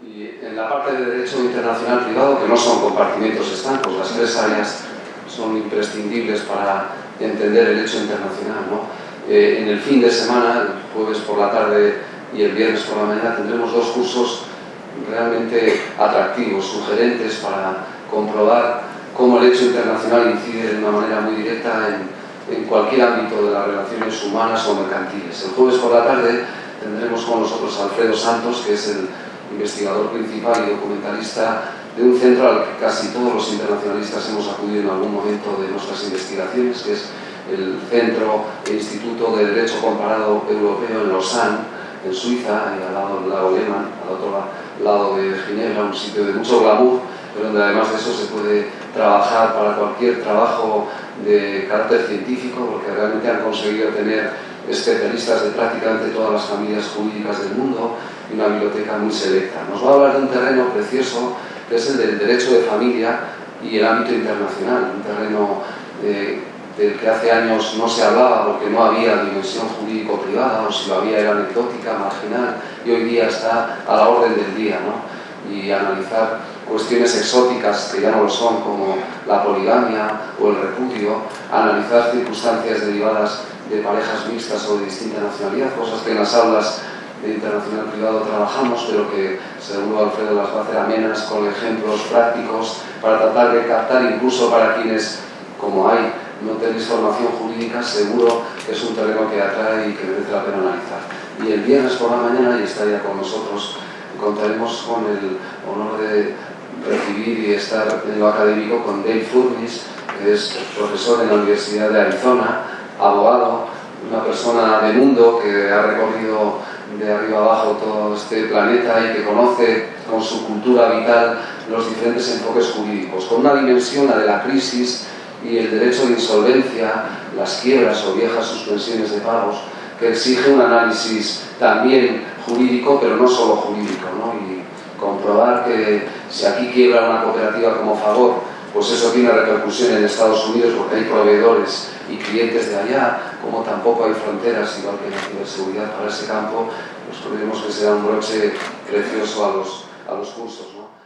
Y en la parte de Derecho Internacional Privado, que no son compartimentos estancos, las tres áreas son imprescindibles para entender el hecho internacional. ¿no? Eh, en el fin de semana, el jueves por la tarde y el viernes por la mañana, tendremos dos cursos realmente atractivos, sugerentes para comprobar cómo el hecho internacional incide de una manera muy directa en, en cualquier ámbito de las relaciones humanas o mercantiles. El jueves por la tarde tendremos con nosotros a Alfredo Santos, que es el investigador principal y documentalista de un centro al que casi todos los internacionalistas hemos acudido en algún momento de nuestras investigaciones, que es el Centro e Instituto de Derecho Comparado Europeo en Lausanne, en Suiza, al lado del lago Lehmann, al otro lado de Ginebra, un sitio de mucho glamour, pero donde además de eso se puede trabajar para cualquier trabajo de carácter científico, porque realmente han conseguido tener especialistas de prácticamente todas las familias jurídicas del mundo y una biblioteca muy selecta. Nos va a hablar de un terreno precioso que es el del derecho de familia y el ámbito internacional, un terreno eh, del que hace años no se hablaba porque no había dimensión jurídico-privada o si lo había era anecdótica, marginal y hoy día está a la orden del día ¿no? Y analizar cuestiones exóticas que ya no lo son como la poligamia o el repudio, analizar circunstancias derivadas de parejas mixtas o de distinta nacionalidad, cosas que en las aulas de internacional privado trabajamos, pero que seguro Alfredo las va a hacer amenas con ejemplos prácticos para tratar de captar incluso para quienes, como hay, no tenéis formación jurídica, seguro que es un terreno que atrae y que merece la pena analizar. Y el viernes por la mañana, y estaría con nosotros, contaremos con el honor de recibir y estar en lo académico con Dave Furnis, que es profesor en la Universidad de Arizona, abogado, una persona de mundo que ha recorrido de arriba abajo todo este planeta y que conoce con su cultura vital los diferentes enfoques jurídicos, con una dimensión, la de la crisis y el derecho de insolvencia, las quiebras o viejas suspensiones de pagos, que exige un análisis también jurídico, pero no solo jurídico, ¿no? y comprobar que si aquí quiebra una cooperativa como favor, pues eso tiene repercusión en Estados Unidos porque hay proveedores y clientes de allá, como tampoco hay fronteras, igual que la ciberseguridad para ese campo, pues creemos que será un broche precioso a los, a los cursos. ¿no?